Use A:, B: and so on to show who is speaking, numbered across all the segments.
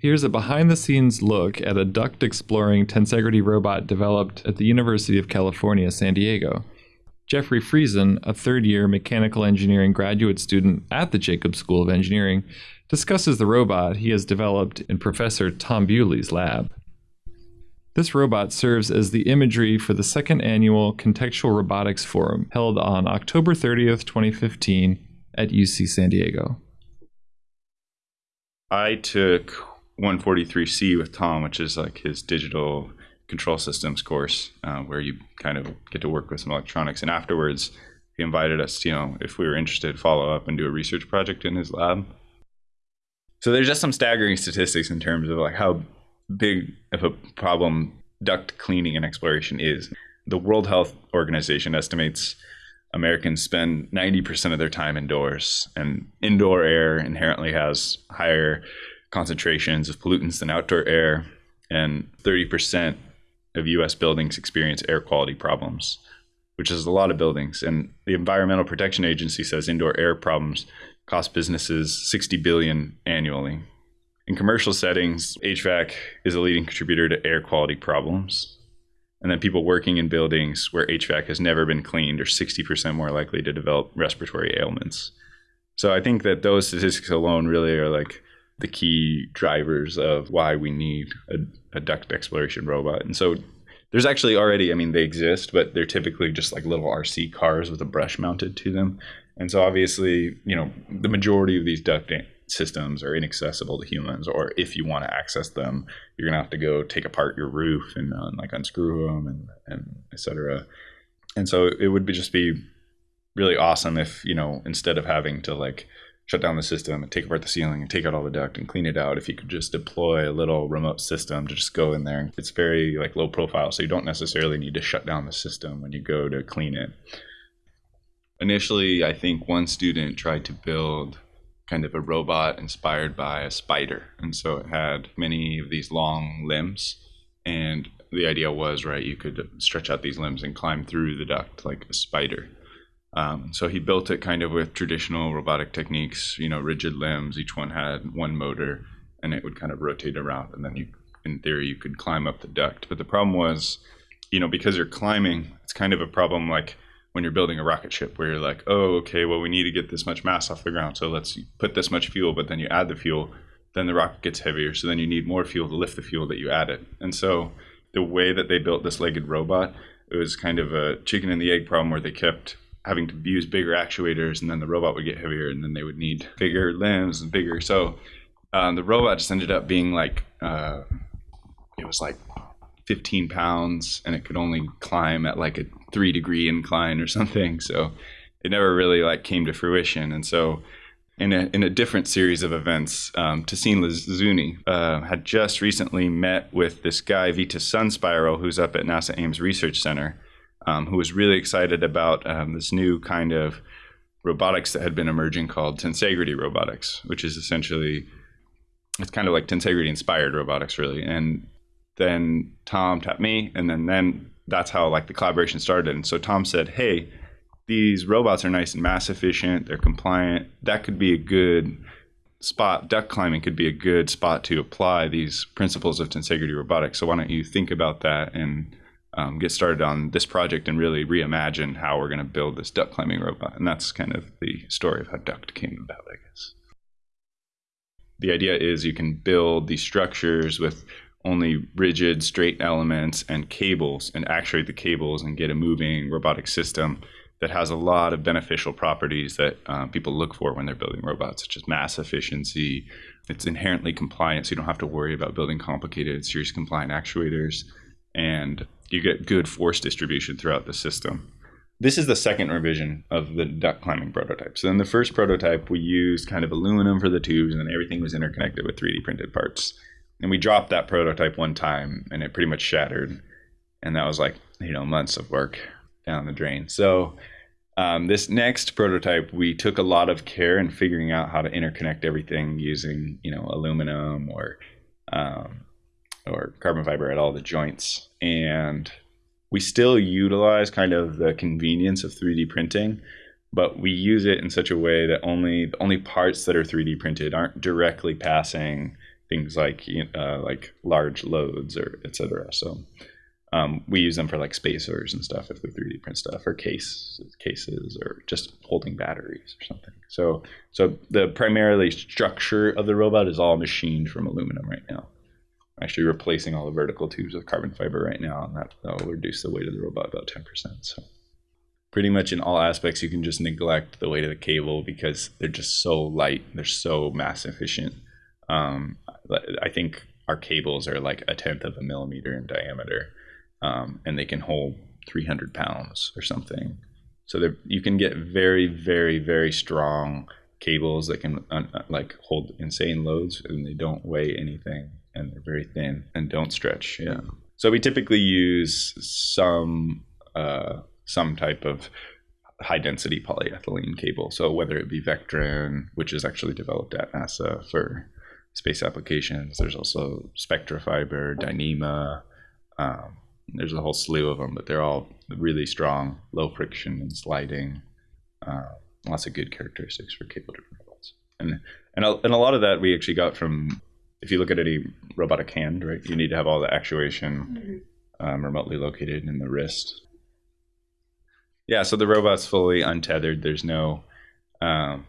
A: Here's a behind the scenes look at a duct exploring tensegrity robot developed at the University of California, San Diego. Jeffrey Friesen, a third year mechanical engineering graduate student at the Jacobs School of Engineering, discusses the robot he has developed in Professor Tom Bewley's lab. This robot serves as the imagery for the second annual Contextual Robotics Forum held on October 30th, 2015 at UC San Diego.
B: I took 143C with Tom, which is like his digital control systems course uh, where you kind of get to work with some electronics. And afterwards, he invited us, you know, if we were interested, follow up and do a research project in his lab. So there's just some staggering statistics in terms of like how big of a problem duct cleaning and exploration is. The World Health Organization estimates Americans spend 90% of their time indoors, and indoor air inherently has higher concentrations of pollutants than outdoor air, and 30% of US buildings experience air quality problems, which is a lot of buildings. And the Environmental Protection Agency says indoor air problems cost businesses 60 billion annually. In commercial settings, HVAC is a leading contributor to air quality problems. And then people working in buildings where HVAC has never been cleaned are 60% more likely to develop respiratory ailments. So I think that those statistics alone really are like the key drivers of why we need a, a duct exploration robot. And so there's actually already, I mean, they exist, but they're typically just like little RC cars with a brush mounted to them. And so obviously, you know, the majority of these duct systems are inaccessible to humans, or if you want to access them, you're gonna have to go take apart your roof and uh, like unscrew them and and etc. And so it would be just be really awesome if you know instead of having to like shut down the system and take apart the ceiling and take out all the duct and clean it out. If you could just deploy a little remote system to just go in there. It's very like low profile so you don't necessarily need to shut down the system when you go to clean it. Initially i think one student tried to build kind of a robot inspired by a spider and so it had many of these long limbs and the idea was right you could stretch out these limbs and climb through the duct like a spider um, so he built it kind of with traditional robotic techniques, you know, rigid limbs. Each one had one motor, and it would kind of rotate around, and then you, in theory, you could climb up the duct. But the problem was, you know, because you're climbing, it's kind of a problem like when you're building a rocket ship, where you're like, oh, okay, well, we need to get this much mass off the ground, so let's put this much fuel. But then you add the fuel, then the rocket gets heavier, so then you need more fuel to lift the fuel that you added. And so the way that they built this legged robot, it was kind of a chicken and the egg problem where they kept having to use bigger actuators, and then the robot would get heavier, and then they would need bigger limbs and bigger. So um, the robot just ended up being like uh, it was like 15 pounds, and it could only climb at like a three degree incline or something. So it never really like came to fruition, and so. In a, in a different series of events, um, Tahsin Lazuni uh, had just recently met with this guy, Vytas SunSpiral, who's up at NASA Ames Research Center um, who was really excited about um, this new kind of robotics that had been emerging called tensegrity robotics, which is essentially it's kind of like tensegrity inspired robotics, really. And then Tom tapped me, and then then that's how like the collaboration started. And so Tom said, "Hey, these robots are nice and mass efficient. They're compliant. That could be a good." spot duct climbing could be a good spot to apply these principles of tensegrity robotics so why don't you think about that and um, get started on this project and really reimagine how we're going to build this duct climbing robot. And that's kind of the story of how duct came about, I guess. The idea is you can build these structures with only rigid, straight elements and cables and actuate the cables and get a moving robotic system that has a lot of beneficial properties that uh, people look for when they're building robots, such as mass efficiency. It's inherently compliant, so you don't have to worry about building complicated, series compliant actuators. And you get good force distribution throughout the system. This is the second revision of the duct climbing prototype. So in the first prototype, we used kind of aluminum for the tubes, and then everything was interconnected with 3D printed parts. And we dropped that prototype one time, and it pretty much shattered. And that was like you know months of work down the drain. So um, this next prototype, we took a lot of care in figuring out how to interconnect everything using you know aluminum or um, carbon fiber at all the joints. And we still utilize kind of the convenience of 3D printing, but we use it in such a way that only only parts that are 3D printed aren't directly passing things like uh, like large loads or etc. So um, we use them for like spacers and stuff if we 3D print stuff or case cases or just holding batteries or something. So so the primarily structure of the robot is all machined from aluminum right now. Actually replacing all the vertical tubes with carbon fiber right now, and that will reduce the weight of the robot about 10%. So pretty much in all aspects, you can just neglect the weight of the cable because they're just so light. They're so mass efficient. Um, I think our cables are like a tenth of a millimeter in diameter um, and they can hold 300 pounds or something. So you can get very, very, very strong cables that can uh, uh, like hold insane loads and they don't weigh anything and they're very thin and don't stretch. Yeah. So we typically use some uh, some type of high density polyethylene cable. So whether it be Vectran, which is actually developed at NASA for space applications, there's also Spectra Fiber, Dyneema. Um, there's a whole slew of them, but they're all really strong, low friction and sliding. Uh, lots of good characteristics for cable driven robots. And, and, a, and a lot of that we actually got from, if you look at any robotic hand, right, you need to have all the actuation mm-hmm. um, remotely located in the wrist. Yeah, so the robot's fully untethered. There's no, um,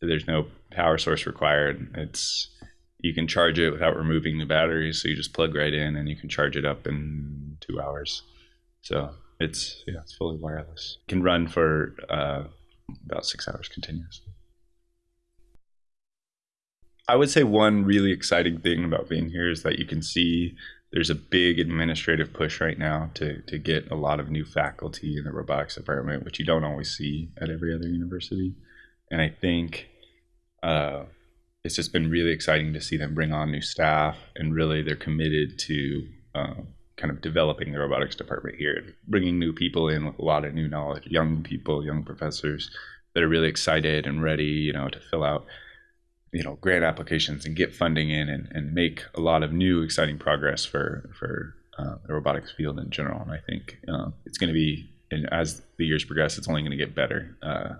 B: there's no power source required. It's you can charge it without removing the batteries. So you just plug right in and you can charge it up in two hours. So it's yeah, it's fully wireless. It can run for uh, about six hours continuously. I would say one really exciting thing about being here is that you can see there's a big administrative push right now to, to get a lot of new faculty in the robotics department, which you don't always see at every other university. And I think uh, it's just been really exciting to see them bring on new staff and really they're committed to um, kind of developing the robotics department here bringing new people in with a lot of new knowledge young people young professors that are really excited and ready you know to fill out you know grant applications and get funding in and, and make a lot of new exciting progress for for uh, the robotics field in general and i think uh, it's going to be and as the years progress it's only going to get better uh,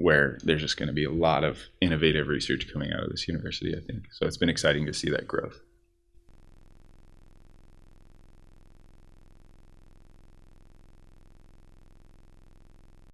B: where there's just going to be a lot of innovative research coming out of this university, I think. So it's been exciting to see that growth.